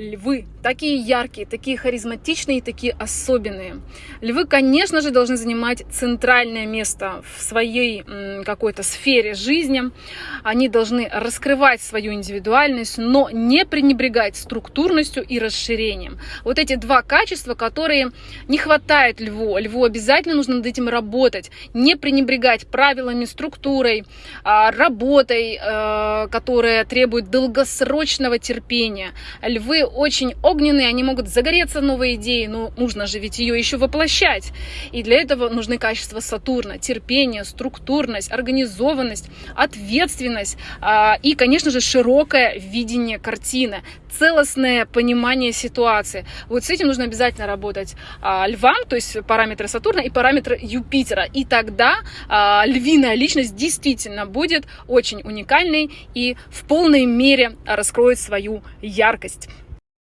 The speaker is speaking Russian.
Львы такие яркие, такие харизматичные, такие особенные. Львы, конечно же, должны занимать центральное место в своей какой-то сфере жизни. Они должны раскрывать свою индивидуальность, но не пренебрегать структурностью и расширением. Вот эти два качества, которые не хватает льву. Льву обязательно нужно над этим работать. Не пренебрегать правилами, структурой, а, работой, э, которая требует долгосрочного терпения. Львы очень огненные, они могут загореться новой идеей, но нужно же ведь ее еще воплощать. И для этого нужны качества Сатурна, терпение, структурность, организованность, ответственность а, и, конечно же, широкое видение картины, целостное понимание ситуации. Вот с этим нужно обязательно работать а, львам, то есть параметры Сатурна и параметры Юпитера. И тогда а, львиная личность действительно будет очень уникальной и в полной мере раскроет свою яркость.